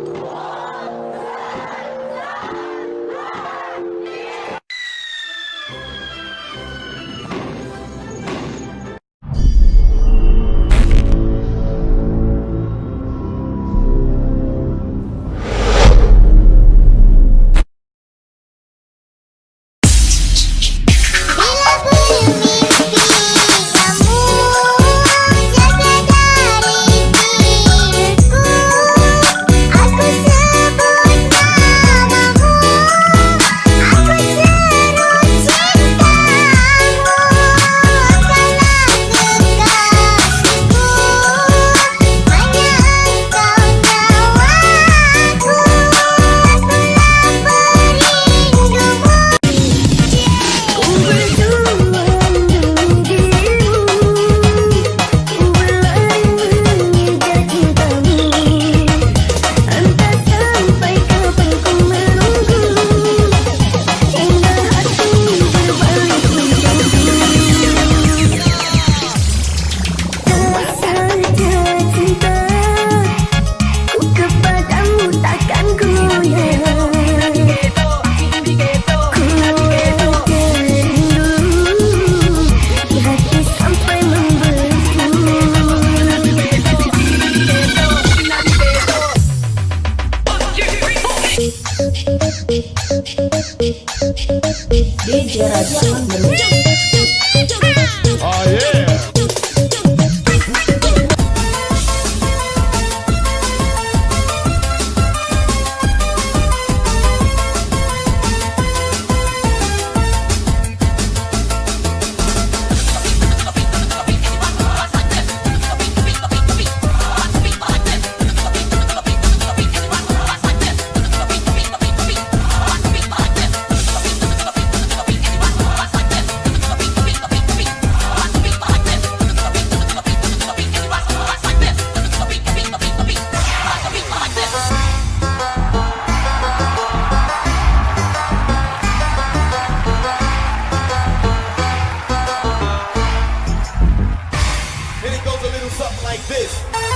Bila DJ Raja mix. Oh yeah. goes a little something like this.